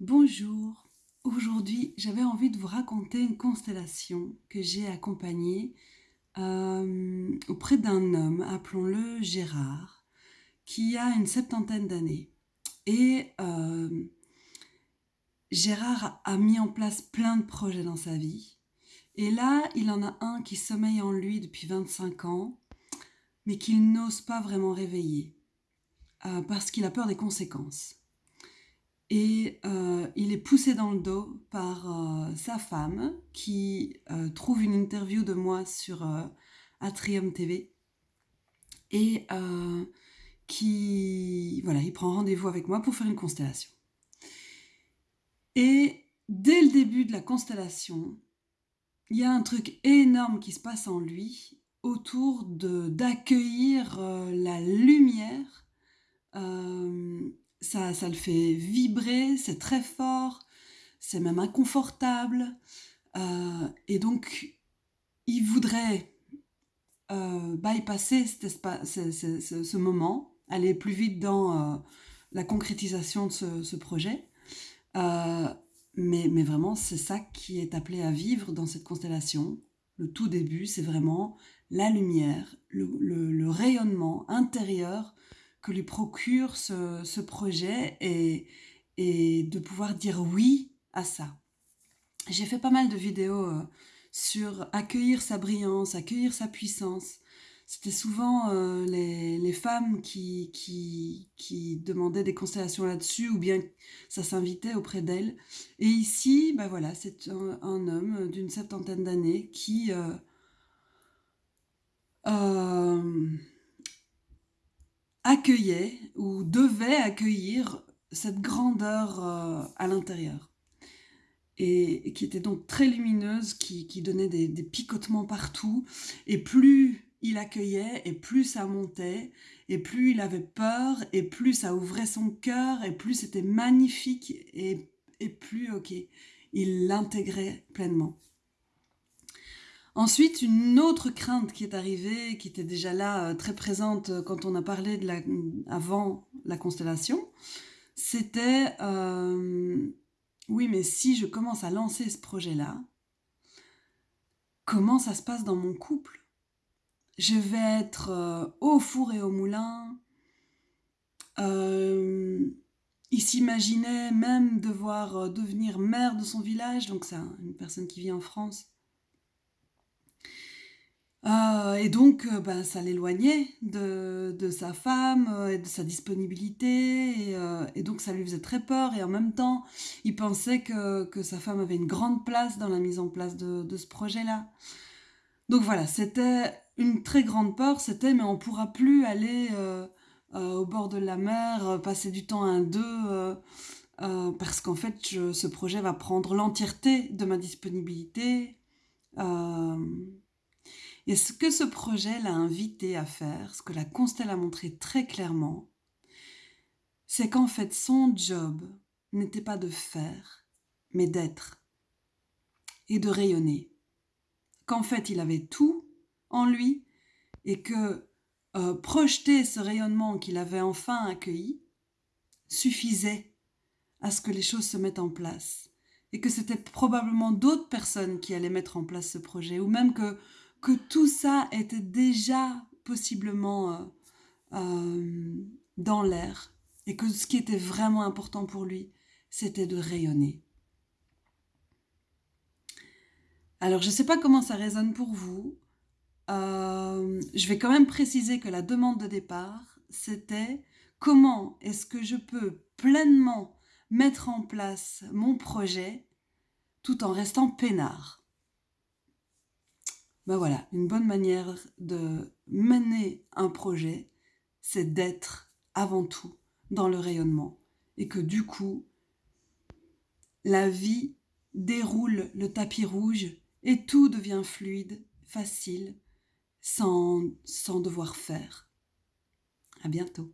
Bonjour, aujourd'hui j'avais envie de vous raconter une constellation que j'ai accompagnée euh, auprès d'un homme, appelons-le Gérard, qui a une septantaine d'années. Et euh, Gérard a mis en place plein de projets dans sa vie. Et là, il en a un qui sommeille en lui depuis 25 ans, mais qu'il n'ose pas vraiment réveiller, euh, parce qu'il a peur des conséquences. Et euh, il est poussé dans le dos par euh, sa femme qui euh, trouve une interview de moi sur Atrium TV et qui, voilà, il prend rendez-vous avec moi pour faire une constellation. Et dès le début de la constellation, il y a un truc énorme qui se passe en lui autour d'accueillir la lumière ça, ça le fait vibrer, c'est très fort, c'est même inconfortable. Euh, et donc, il voudrait euh, bypasser ce, moment, aller plus vite dans euh, la concrétisation de ce, projet. mais, mais vraiment, c'est ça qui est appelé à vivre dans cette constellation. Le tout début, c'est vraiment la lumière, le rayonnement intérieur que lui procure ce, projet et, et, de pouvoir dire oui à ça. J'ai fait pas mal de vidéos euh, sur accueillir sa brillance, accueillir sa puissance. C'était souvent euh, les, les, femmes qui, qui, qui, demandaient des constellations là-dessus ou bien ça s'invitait auprès d'elles. Et ici, ben voilà, c'est un, homme d'une septantaine d'années qui... Euh, accueillait ou devait accueillir cette grandeur euh, à l'intérieur. Et, qui était donc très lumineuse, qui, donnait des, picotements partout. Et plus il accueillait, et plus ça montait, et plus il avait peur, et plus ça ouvrait son cœur, et plus c'était magnifique, et, et plus, ok, il l'intégrait pleinement. Ensuite, une autre crainte qui est arrivée, qui était déjà là, euh, très présente euh, quand on a parlé avant la constellation, c'était euh, oui, mais si je commence à lancer ce projet-là, comment ça se passe dans mon couple? Je vais être au four et au moulin. il s'imaginait même devoir devenir maire de son village, donc c'est une personne qui vit en France euh, et donc, euh, ben, ça l'éloignait de, de, sa femme euh, et de sa disponibilité. Et, donc, ça lui faisait très peur. Et en même temps, il pensait que, que sa femme avait une grande place dans la mise en place de, ce projet-là. Donc voilà, c'était une très grande peur. C'était, mais on pourra plus aller au bord de la mer, passer du temps à deux. parce qu'en fait, ce projet va prendre l'entièreté de ma disponibilité. Et ce que ce projet l'a invité à faire, ce que la Constelle a montré très clairement, c'est qu'en fait son job n'était pas de faire, mais d'être et de rayonner. Qu'en fait il avait tout en lui et que euh, projeter ce rayonnement qu'il avait enfin accueilli suffisait à ce que les choses se mettent en place et que c'était probablement d'autres personnes qui allaient mettre en place ce projet ou même que que tout ça était déjà possiblement euh, euh, dans l'air et que ce qui était vraiment important pour lui, c'était de rayonner. Alors, je ne sais pas comment ça résonne pour vous. Euh, je vais quand même préciser que la demande de départ, c'était comment est-ce que je peux pleinement mettre en place mon projet tout en restant peinard? Ben voilà, une bonne manière de mener un projet, c'est d'être avant tout dans le rayonnement. Et que du coup, la vie déroule le tapis rouge et tout devient fluide, facile, sans, sans devoir faire. À bientôt.